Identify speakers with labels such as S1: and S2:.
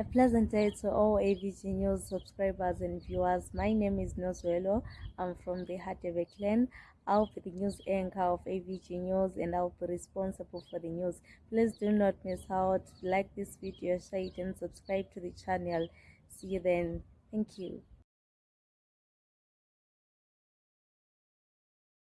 S1: A pleasant day to all AVG News subscribers and viewers. My name is Nozuelo. I'm from the Hadebe clan. I'll be the news anchor of AVG News and I'll be responsible for the news. Please do not miss out. Like this video, share it and subscribe to the channel. See you then. Thank you.